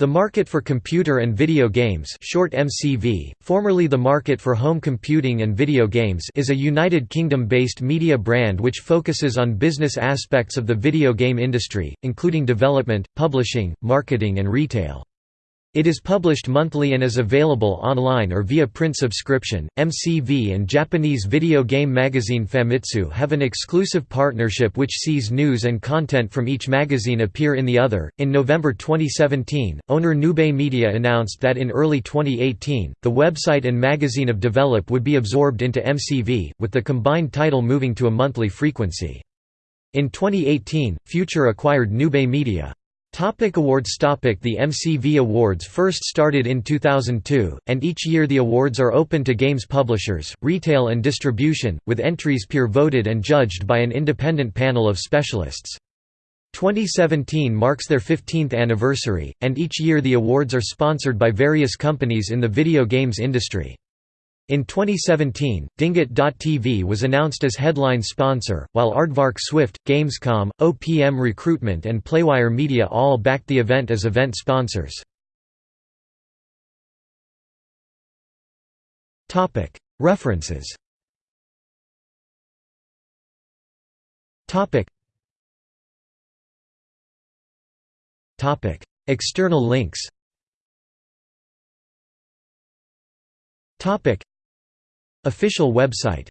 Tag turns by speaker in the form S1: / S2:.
S1: The Market for Computer and Video Games short MCV, formerly the Market for Home Computing and Video Games is a United Kingdom-based media brand which focuses on business aspects of the video game industry, including development, publishing, marketing and retail. It is published monthly and is available online or via print subscription. MCV and Japanese video game magazine Famitsu have an exclusive partnership which sees news and content from each magazine appear in the other. In November 2017, owner NewBay Media announced that in early 2018, the website and magazine of Develop would be absorbed into MCV, with the combined title moving to a monthly frequency. In 2018, Future acquired NewBay Media. Topic awards Topic The MCV Awards first started in 2002, and each year the awards are open to games publishers, retail and distribution, with entries peer-voted and judged by an independent panel of specialists. 2017 marks their 15th anniversary, and each year the awards are sponsored by various companies in the video games industry. In 2017, Dingit.tv was announced as headline sponsor, while Aardvark Swift, Gamescom, OPM Recruitment and Playwire Media all backed the event as event sponsors. References External links Official website